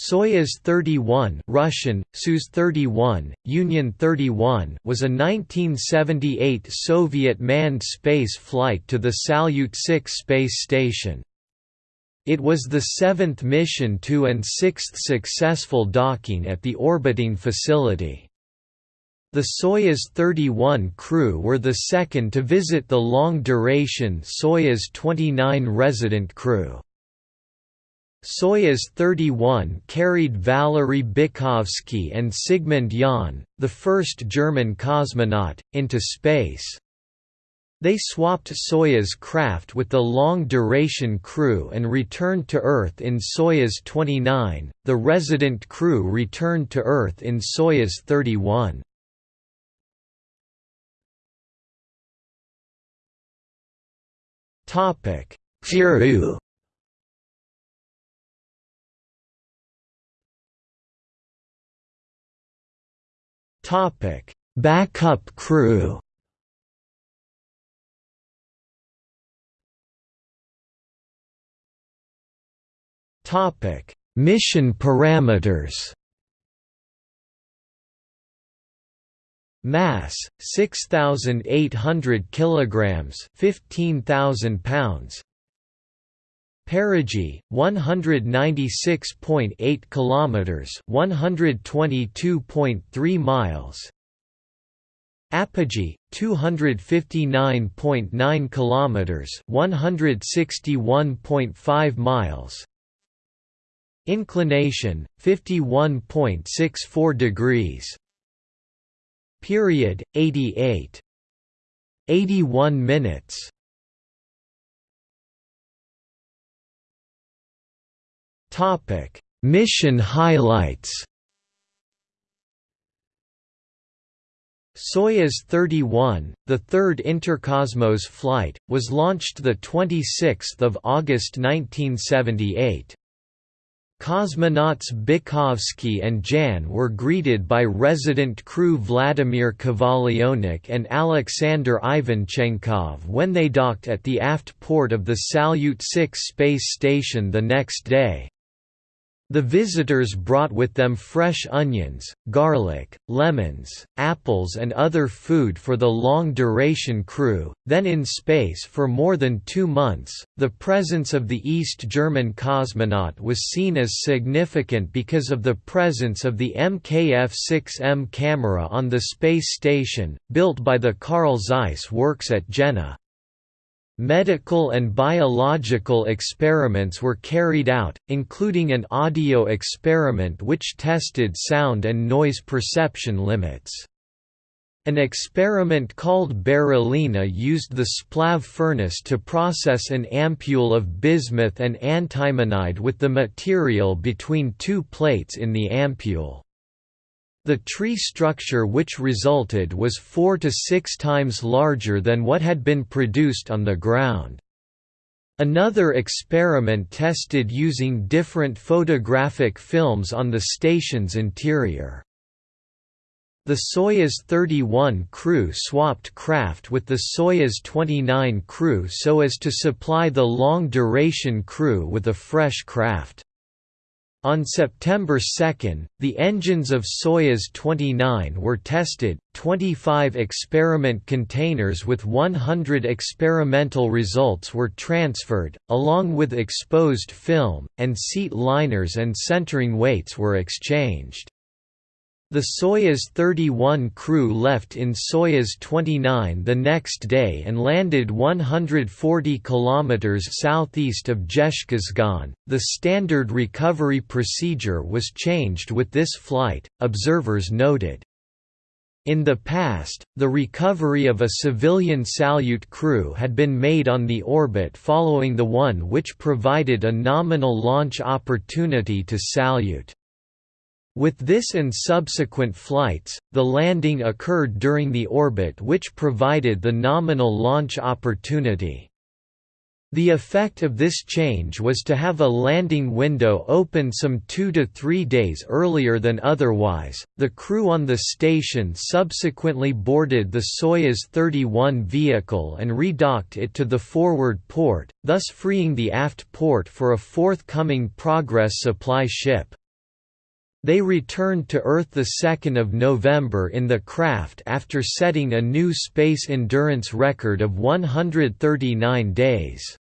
Soyuz 31 Russian, Soyuz 31, Union 31 was a 1978 Soviet manned space flight to the Salyut 6 space station. It was the seventh mission to and sixth successful docking at the orbiting facility. The Soyuz 31 crew were the second to visit the long-duration Soyuz 29 resident crew. Soyuz 31 carried Valery Bykovsky and Sigmund Jähn, the first German cosmonaut, into space. They swapped Soyuz craft with the long-duration crew and returned to Earth in Soyuz 29, the resident crew returned to Earth in Soyuz 31. Peru Topic: Backup crew. Topic: Mission parameters. Mass 6800 kilograms, 15000 pounds. Perigee 196.8 kilometers 122.3 miles. Apogee 259.9 kilometers 161.5 miles. Inclination 51.64 degrees. Period 88 81 minutes Topic: Mission highlights. Soyuz 31, the third Interkosmos flight, was launched 26 August 1978. Cosmonauts Bykovsky and Jähn were greeted by resident crew Vladimir Kovalyonok and Alexander Ivanchenkov when they docked at the aft port of the Salyut 6 space station the next day. The visitors brought with them fresh onions, garlic, lemons, apples and other food for the long-duration crew. Then in space for more than 2 months, the presence of the East German cosmonaut was seen as significant because of the presence of the MKF-6M camera on the space station, built by the Carl Zeiss works at Jena. Medical and biological experiments were carried out, including an audio experiment which tested sound and noise perception limits. An experiment called Berolina used the splav furnace to process an ampule of bismuth and antimonide with the material between two plates in the ampule. The tree structure which resulted was four to six times larger than what had been produced on the ground. Another experiment tested using different photographic films on the station's interior. The Soyuz 31 crew swapped craft with the Soyuz 29 crew so as to supply the long-duration crew with a fresh craft. On September 2, the engines of Soyuz 29 were tested, 25 experiment containers with 100 experimental results were transferred, along with exposed film, and seat liners and centering weights were exchanged. The Soyuz 31 crew left in Soyuz 29 the next day and landed 140 kilometers southeast of Dzhezkazgan. The standard recovery procedure was changed with this flight, observers noted. In the past, the recovery of a civilian Salyut crew had been made on the orbit following the one which provided a nominal launch opportunity to Salyut. With this and subsequent flights, the landing occurred during the orbit which provided the nominal launch opportunity. The effect of this change was to have a landing window open some two to three days earlier than otherwise. The crew on the station subsequently boarded the Soyuz 31 vehicle and redocked it to the forward port, thus freeing the aft port for a forthcoming Progress supply ship. They returned to Earth 2 November in the craft after setting a new space endurance record of 139 days.